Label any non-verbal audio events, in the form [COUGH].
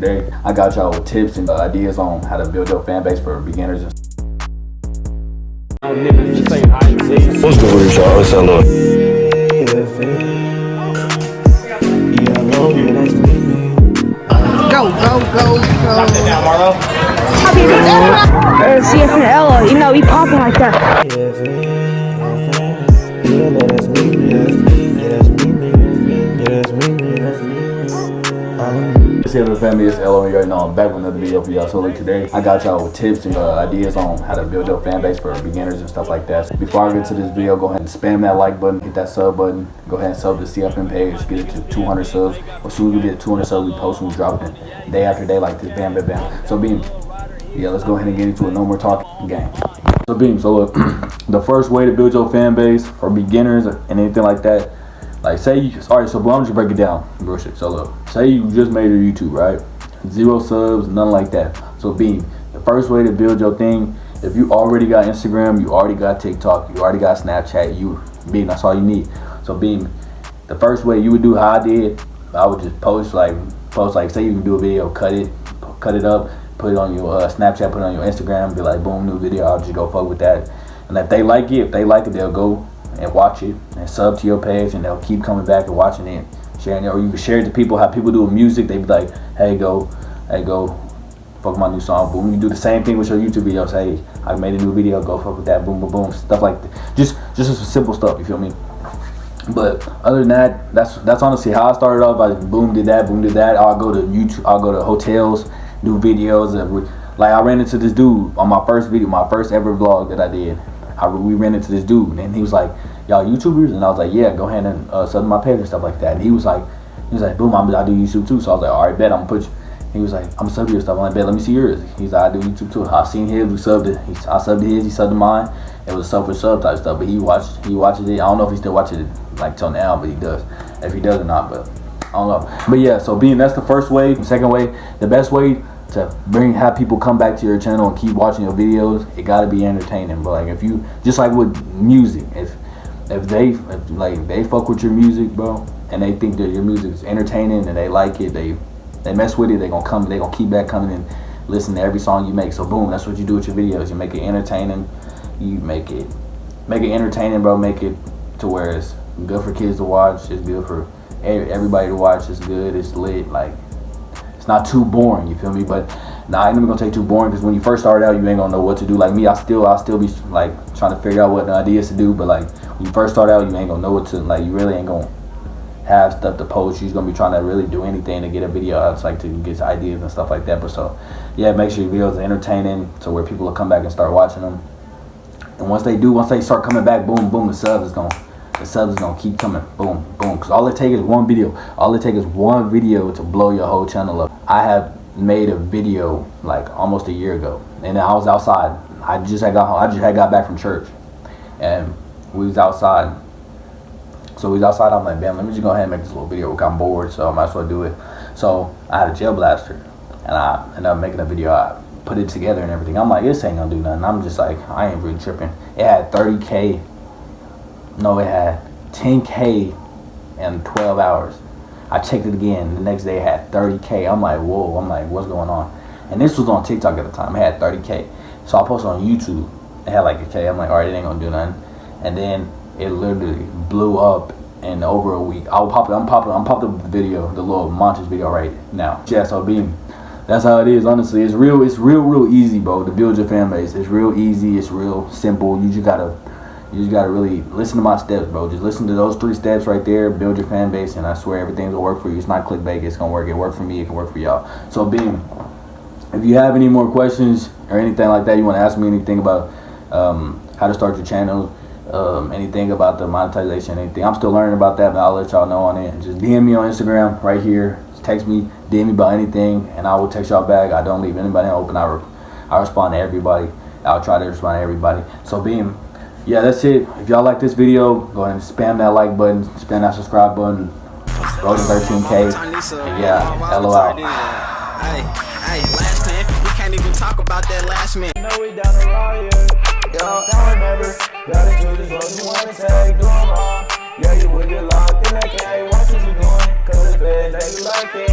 today I got y'all with tips and ideas on how to build your fan base for beginners. What's good with y'all? What's up, Lord? Go, go, go, go. Or CF and Ella, you know, he popping like that. What's up family, it's LO and you know I'm back with another video for y'all. So look today, I got y'all with tips and uh, ideas on how to build your fan base for beginners and stuff like that. So before I get to this video, go ahead and spam that like button, hit that sub button, go ahead and sub the CFM page, get it to 200 subs. As soon as we get 200 subs, we post and we drop it day after day like this, bam, bam, bam. So beam, yeah, let's go ahead and get into it. No more talking game. So beam, so look, [CLEARS THROAT] the first way to build your fan base for beginners and anything like that, like say you, all right, so but I'm just break it down, real shit. So look, say you just made a YouTube, right? Zero subs, none like that. So beam, the first way to build your thing, if you already got Instagram, you already got TikTok, you already got Snapchat, you beam, that's all you need. So beam, the first way you would do how I did, I would just post like post like say you can do a video, cut it, cut it up, put it on your uh, Snapchat, put it on your Instagram, be like boom, new video. I'll just go fuck with that. And if they like it, if they like it, they'll go and watch it and sub to your page, and they'll keep coming back and watching it, sharing it. Or you can share it to people. How people do with music, they be like, hey, go, hey, go. Fuck my new song, boom. You do the same thing with your YouTube videos. Hey, I made a new video. Go fuck with that, boom, boom, boom. Stuff like that. Just, just some simple stuff. You feel me? But other than that, that's that's honestly how I started off. I boom did that, boom did that. I'll go to YouTube. I'll go to hotels, do videos. And like I ran into this dude on my first video, my first ever vlog that I did. I, we ran into this dude, and he was like, "Y'all YouTubers?" And I was like, "Yeah, go ahead and uh, sub my page and stuff like that." And he was like, "He was like, boom, I'm, I do YouTube too." So I was like, "All right, bet I'm gonna put you." He was like, "I'm gonna sub your stuff." I'm like, "Bet, let me see yours." He's like, "I do YouTube too." I seen his, we subbed it. He, I subbed his, he subbed mine. It was sub for sub type stuff, but he watched, he watches it. I don't know if he still watches it like till now, but he does. If he does or not, but I don't know. But yeah, so being that's the first way. The second way, the best way to bring have people come back to your channel and keep watching your videos, it gotta be entertaining. But like if you just like with music, if if they if, like they fuck with your music, bro, and they think that your music is entertaining and they like it, they they mess with it, they gonna come, they gonna keep back coming and listen to every song you make. So boom, that's what you do with your videos. You make it entertaining. You make it make it entertaining, bro. Make it to where it's good for kids to watch. It's good for everybody to watch. It's good. It's lit. Like it's not too boring. You feel me? But nah, I ain't even gonna take too boring because when you first start out, you ain't gonna know what to do. Like me, I still, I still be like trying to figure out what the ideas to do. But like when you first start out, you ain't gonna know what to like. You really ain't gonna have stuff to post. You're gonna be trying to really do anything to get a video out. It's like to get ideas and stuff like that. But so yeah, make sure your videos are entertaining to where people will come back and start watching them. And once they do, once they start coming back, boom, boom, the subs is gonna the subs is gonna keep coming. Boom boom. Because all it takes is one video. All it takes is one video to blow your whole channel up. I have made a video like almost a year ago. And i was outside. I just had got home. I just had got back from church. And we was outside. So we was outside. I'm like man let me just go ahead and make this little video. Because i'm bored so i might as well do it. So i had a gel blaster. And i ended up making a video. I put it together and everything. I'm like this ain't gonna do nothing. I'm just like i ain't really tripping. It had 30k no, it had 10K in 12 hours. I checked it again. The next day it had 30K. I'm like, whoa. I'm like, what's going on? And this was on TikTok at the time. It had 30K. So I posted on YouTube. It had like a K. I'm like, all right, it ain't gonna do nothing. And then it literally blew up in over a week. I'll pop it. I'm popping. I'm popping the video, the little montage video right now. Being that's how it is honestly it's real it's real real easy bro to build your fan base it's real easy it's real simple you just gotta you just gotta really listen to my steps, bro. Just listen to those three steps right there. Build your fan base, and I swear everything's gonna work for you. It's not clickbait. It's gonna work. It worked for me. It can work for y'all. So, Beam, if you have any more questions or anything like that, you want to ask me anything about um, how to start your channel, um, anything about the monetization, anything, I'm still learning about that, but I'll let y'all know on it. Just DM me on Instagram right here. Just text me, DM me about anything, and I will text y'all back. I don't leave anybody open. I, re I respond to everybody. I'll try to respond to everybody. So, Beam yeah, that's it. If y'all like this video, go ahead and spam that like button, spam that subscribe button. Go to 13K. And yeah, LO out. Hey, hey, last man, we can't even talk about that last man. No, we down the riot. Yo, down never. Gotta do this road you wanna take. Do them all. Yeah, you will get locked in that K. Watch what you doing. Cause the feds, they be lurking.